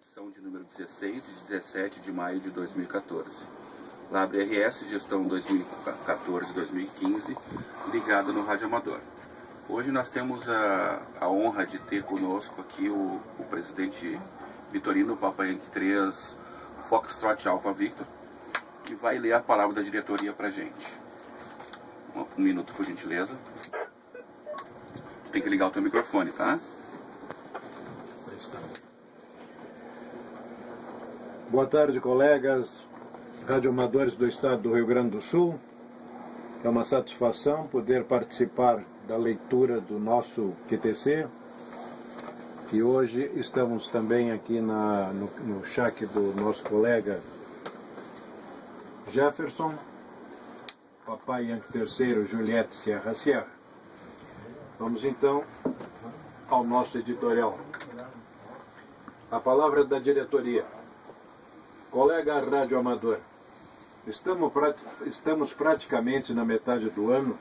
edição de número 16, de 17 de maio de 2014. Labre RS, gestão 2014-2015, ligada no Rádio Amador. Hoje nós temos a, a honra de ter conosco aqui o, o presidente Vitorino Papai 3 Foxtrot Alpha Victor, que vai ler a palavra da diretoria para gente. Um, um minuto, por gentileza. Tem que ligar o teu microfone, tá? Boa tarde, colegas radioamadores do estado do Rio Grande do Sul. É uma satisfação poder participar da leitura do nosso QTC. E hoje estamos também aqui na, no, no do nosso colega Jefferson, Papai Yankee III, Juliette Sierra Sierra. Vamos então ao nosso editorial. A palavra da diretoria. Colega radioamador, estamos, estamos praticamente na metade do ano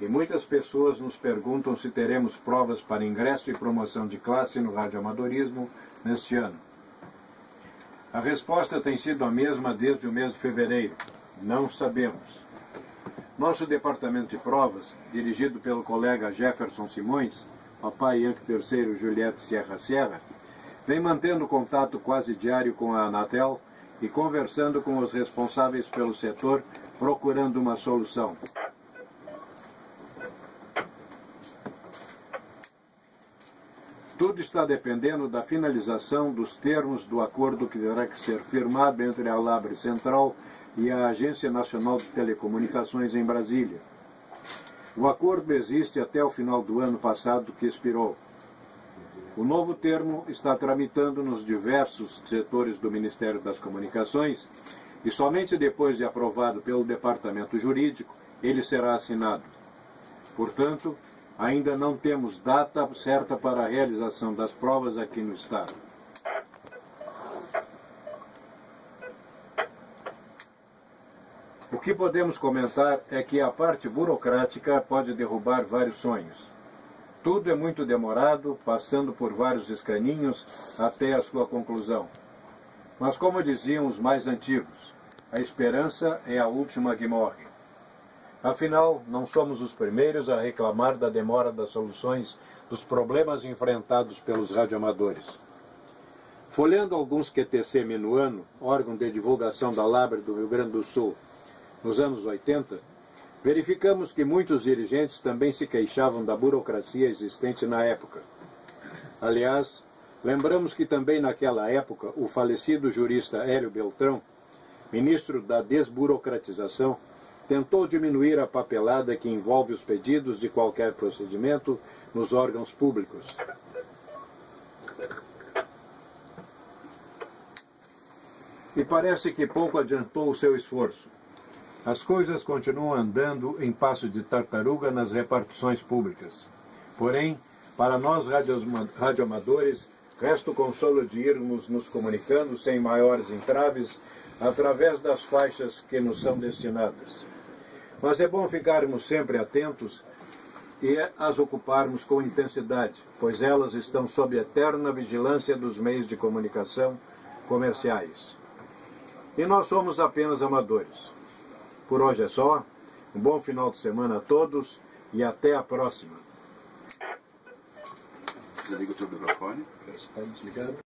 e muitas pessoas nos perguntam se teremos provas para ingresso e promoção de classe no radioamadorismo neste ano. A resposta tem sido a mesma desde o mês de fevereiro. Não sabemos. Nosso departamento de provas, dirigido pelo colega Jefferson Simões, papai Yankee III Juliette Sierra Sierra, vem mantendo contato quase diário com a Anatel e conversando com os responsáveis pelo setor, procurando uma solução. Tudo está dependendo da finalização dos termos do acordo que terá que ser firmado entre a Labre Central e a Agência Nacional de Telecomunicações em Brasília. O acordo existe até o final do ano passado que expirou. O novo termo está tramitando nos diversos setores do Ministério das Comunicações e somente depois de aprovado pelo Departamento Jurídico ele será assinado. Portanto, ainda não temos data certa para a realização das provas aqui no Estado. O que podemos comentar é que a parte burocrática pode derrubar vários sonhos. Tudo é muito demorado, passando por vários escaninhos até a sua conclusão. Mas, como diziam os mais antigos, a esperança é a última que morre. Afinal, não somos os primeiros a reclamar da demora das soluções dos problemas enfrentados pelos radioamadores. Folhando alguns QTC Minuano, órgão de divulgação da Labre do Rio Grande do Sul, nos anos 80, Verificamos que muitos dirigentes também se queixavam da burocracia existente na época. Aliás, lembramos que também naquela época o falecido jurista Hélio Beltrão, ministro da desburocratização, tentou diminuir a papelada que envolve os pedidos de qualquer procedimento nos órgãos públicos. E parece que pouco adiantou o seu esforço. As coisas continuam andando em passo de tartaruga nas repartições públicas. Porém, para nós radioamadores, resta o consolo de irmos nos comunicando sem maiores entraves através das faixas que nos são destinadas. Mas é bom ficarmos sempre atentos e as ocuparmos com intensidade, pois elas estão sob eterna vigilância dos meios de comunicação comerciais. E nós somos apenas amadores. Por hoje é só. Um bom final de semana a todos e até a próxima. Desliga o teu microfone. Está desligado.